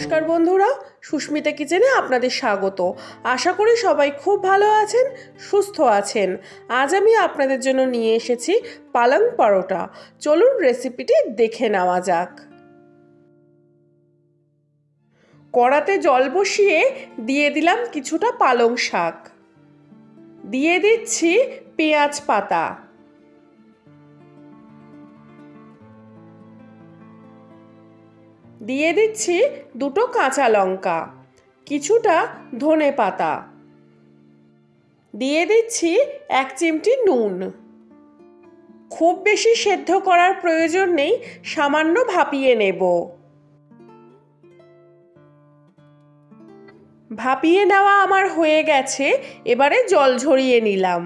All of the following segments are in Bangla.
নমস্কার বন্ধুরা, সুস্মিতা কিচেনে আপনাদের স্বাগত। আশা করি সবাই খুব ভালো আছেন, সুস্থ আছেন। আজ আমি আপনাদের জন্য নিয়ে এসেছি পালং পরোটা। চলুন রেসিপিটি দেখে নেওয়া যাক। কড়াতে জল বসিয়ে দিয়ে দিলাম কিছুটা পালং শাক। দিয়ে দিচ্ছি পেঁয়াজ পাতা। দিয়ে দিচ্ছি দুটো কাঁচা লঙ্কা, কিছুটা ধনে পাতা। দিয়ে দিচ্ছি এক চিমটি নুন। খুব বেশি সেদ্ধ করার প্রয়োজন নেই, সামান্য ভাপিয়ে নেব। ভাপিয়ে নেওয়া আমার হয়ে গেছে, এবারে জল ঝরিয়ে নিলাম।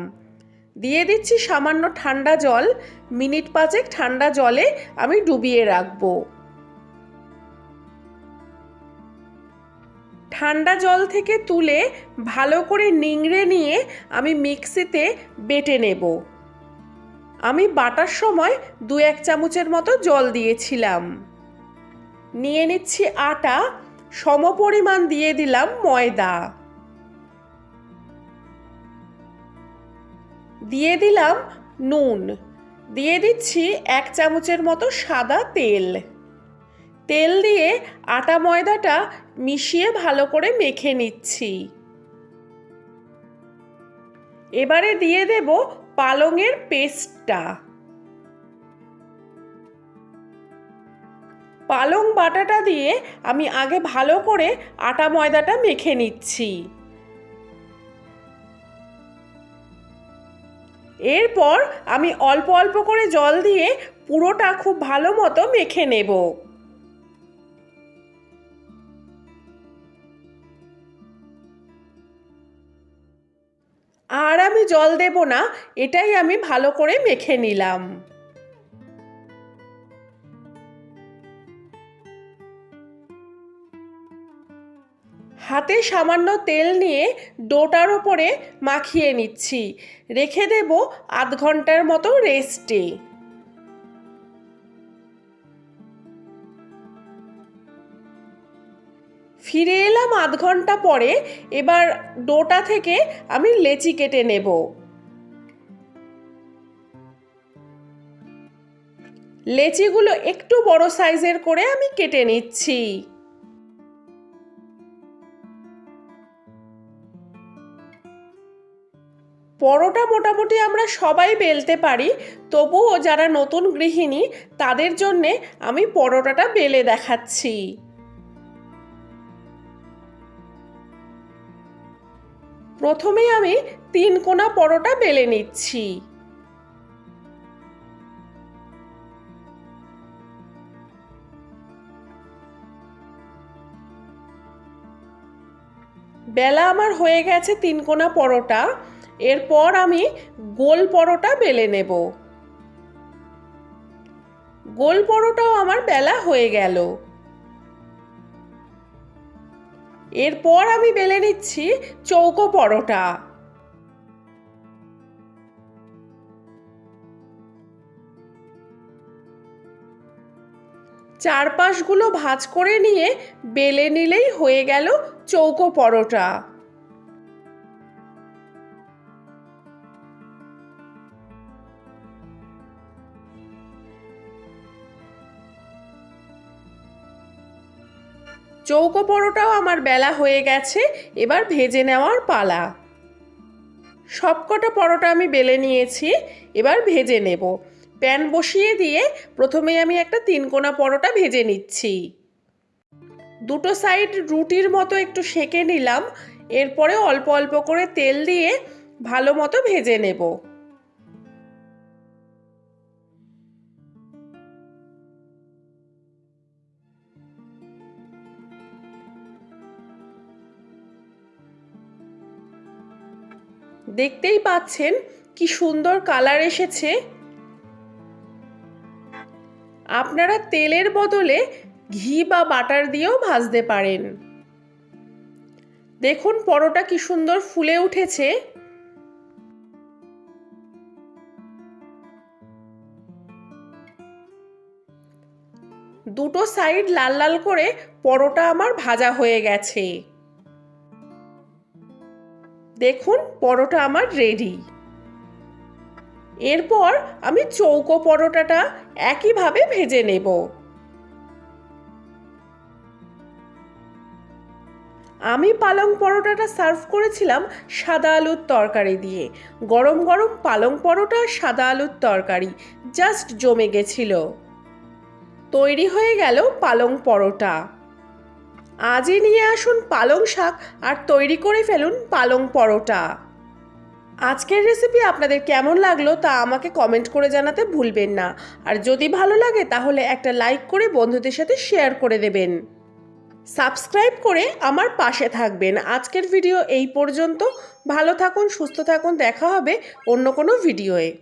দিয়ে দিচ্ছি সামান্য ঠান্ডা জল, মিনিট পাঁচেক ঠান্ডা জলে আমি ডুবিয়ে রাখব। ঠান্ডা জল থেকে তুলে ভালো করে নিংড়ে নিয়ে আমি মিক্সিতে বেটে নেব। আমি বাটার সময় দু এক চামচের মতো জল দিয়েছিলাম। নিয়ে নিচ্ছি আটা, সমপরিমাণ দিয়ে দিলাম ময়দা। দিয়ে দিলাম নুন। দিয়ে দিচ্ছি এক চামচের মতো সাদা তেল। তেল দিয়ে আটা ময়দাটা মিশিয়ে ভালো করে মেখে নিচ্ছি। এবারে দিয়ে দেব পালংয়ের পেস্টটা। পালং বাটাটা দিয়ে আমি আগে ভালো করে আটা ময়দাটা মেখে নিচ্ছি। এরপর আমি অল্প অল্প করে জল দিয়ে পুরোটা খুব ভালো মতো মেখে নেব। আর আমি জল দেব না, এটাই আমি ভালো করে মেখে নিলাম। হাতে সামান্য তেল নিয়ে ডোটার ওপরে মাখিয়ে নিচ্ছি, রেখে দেব আধ ঘণ্টার মতো রেস্টে। ফিরে এলাম আধ ঘণ্টা পরে। এবার ডোটা থেকে আমি লেচি কেটে নেব। লেচিগুলো একটু বড় সাইজের করে আমি কেটে নিচ্ছি। পরোটা মোটামুটি আমরা সবাই বেলতে পারি, তবুও যারা নতুন গৃহিণী তাদের জন্যে আমি পরোটাটা বেলে দেখাচ্ছি। প্রথমে আমি তিন কোনা পরোটা বেলে নিচ্ছি। বেলা আমার হয়ে গেছে তিন কোনা পরোটা। এরপর আমি গোল পরোটা বেলে নেব। গোল পরোটাও আমার বেলা হয়ে গেল। এরপর আমি বেলে নিচ্ছি চৌকো পরোটা। চারপাশগুলো ভাজ করে নিয়ে বেলে নিলেই হয়ে গেল চৌকো পরোটা। চৌকো পরোটাও আমার বেলা হয়ে গেছে, এবার ভেজে নেওয়ার পালা। সবকটা পরোটা আমি বেলে নিয়েছি, এবার ভেজে নেব। প্যান বসিয়ে দিয়ে প্রথমে আমি একটা তিনকোনা পরোটা ভেজে নিচ্ছি। দুটো সাইড রুটির মতো একটু সেঁকে নিলাম, এরপরে অল্প অল্প করে তেল দিয়ে ভালো মতো ভেজে নেব। দেখতেই পাচ্ছেন কি সুন্দর কালার এসেছে। আপনারা তেলের বদলে ঘি বা বাটার দিয়েও ভাজতে পারেন। দেখুন পরোটা কি সুন্দর ফুলে উঠেছে। দুটো সাইড লাল লাল করে পরোটা আমার ভাজা হয়ে গেছে। দেখুন, পরোটা আমার রেডি এরপর আমি চৌকো পরোটাটা একইভাবে ভেজে নেব। আমি পালং পরোটাটা সার্ভ করেছিলাম সাদা আলুর তরকারি দিয়ে। গরম গরম পালং পরোটা, সাদা আলুর তরকারি জাস্ট জমে গেছিল। তৈরি হয়ে গেল পালং পরোটা। আজই নিয়ে আসুন পালং শাক আর তৈরি করে ফেলুন পালং পরোটা। আজকের রেসিপি আপনাদের কেমন লাগল তা আমাকে কমেন্ট করে জানাতে ভুলবেন না। আর যদি ভালো লাগে তাহলে একটা লাইক করে বন্ধুদের সাথে শেয়ার করে দেবেন। সাবস্ক্রাইব করে আমার পাশে থাকবেন। আজকের ভিডিও এই পর্যন্ত। ভালো থাকুন, সুস্থ থাকুন। দেখা হবে অন্য কোনো ভিডিওয়ে